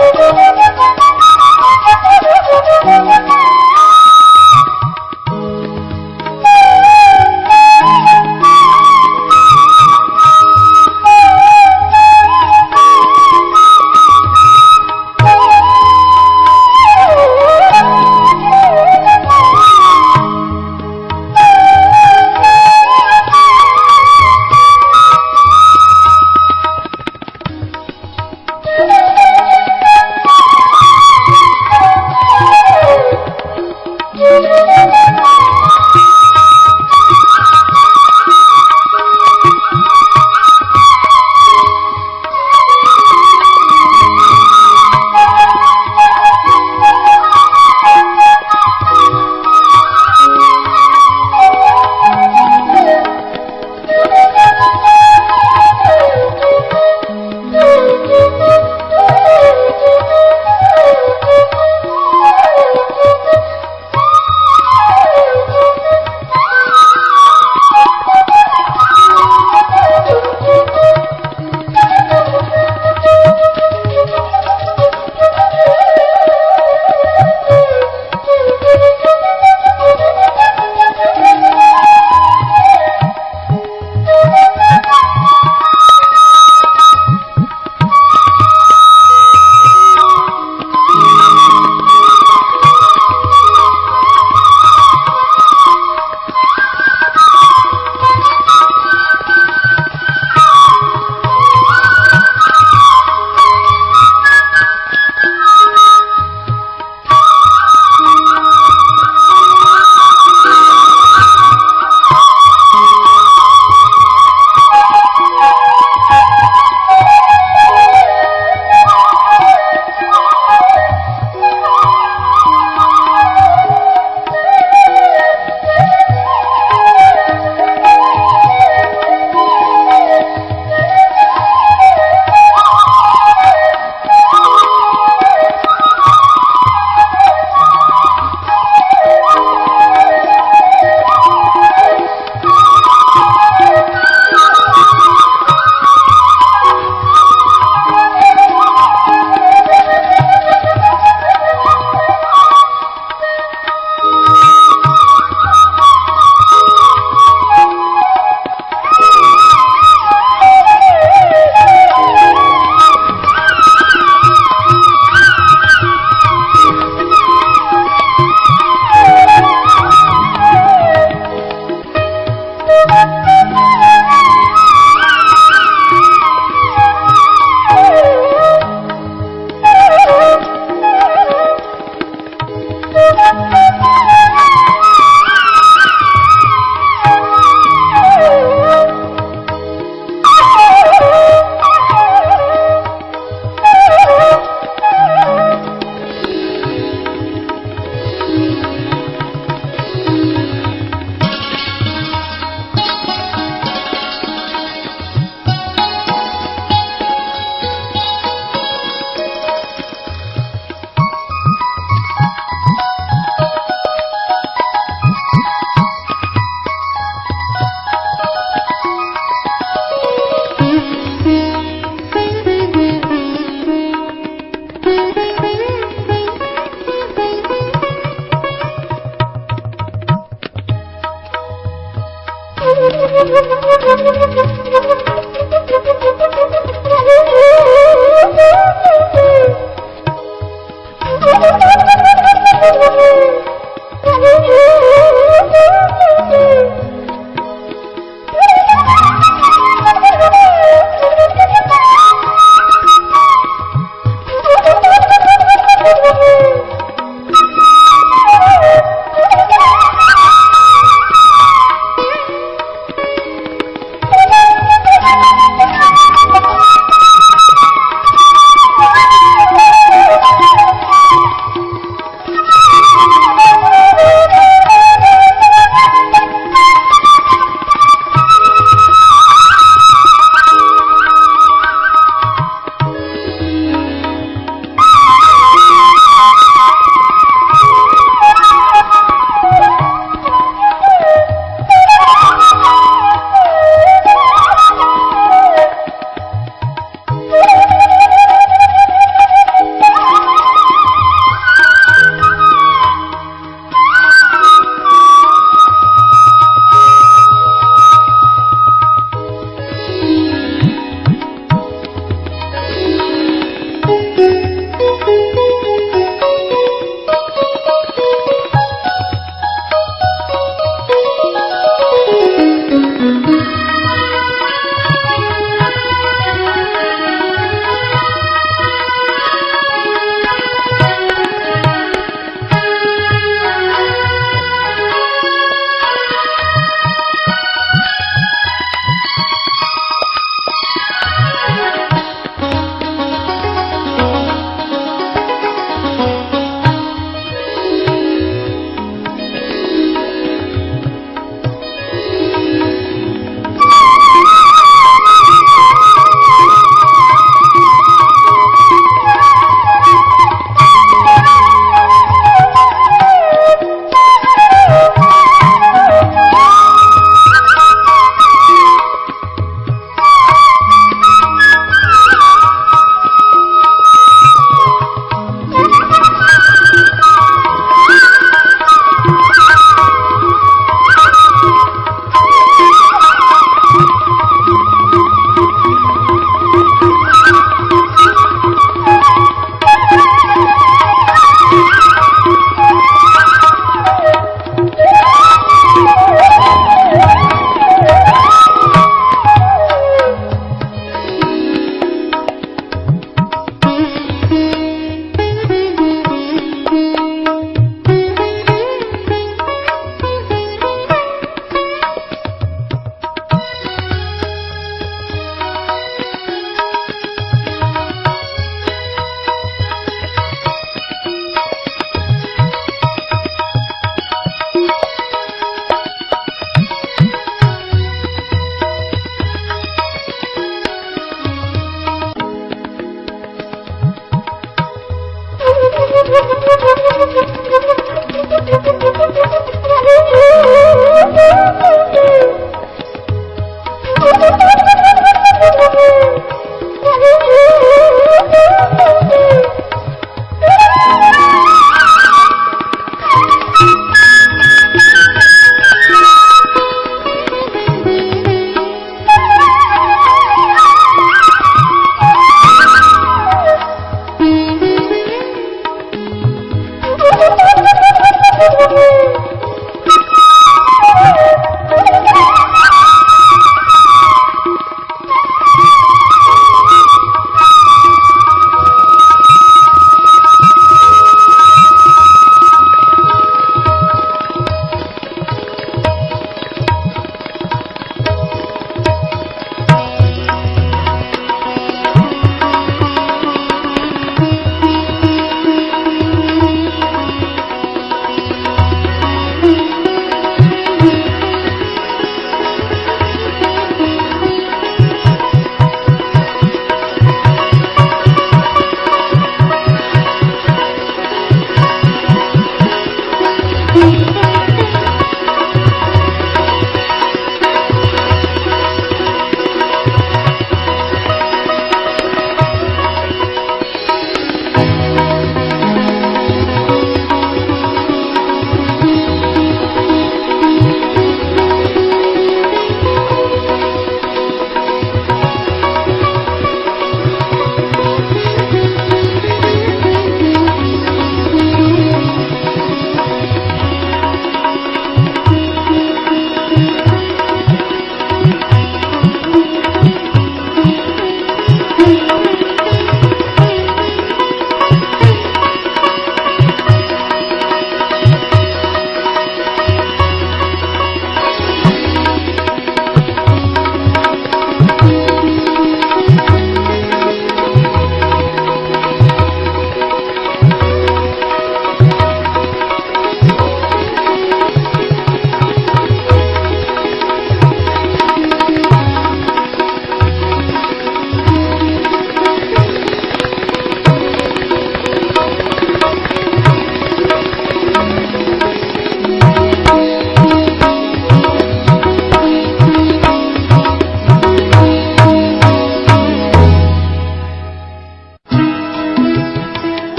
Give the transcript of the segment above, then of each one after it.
Thank you.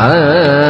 Ah.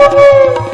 Uhul!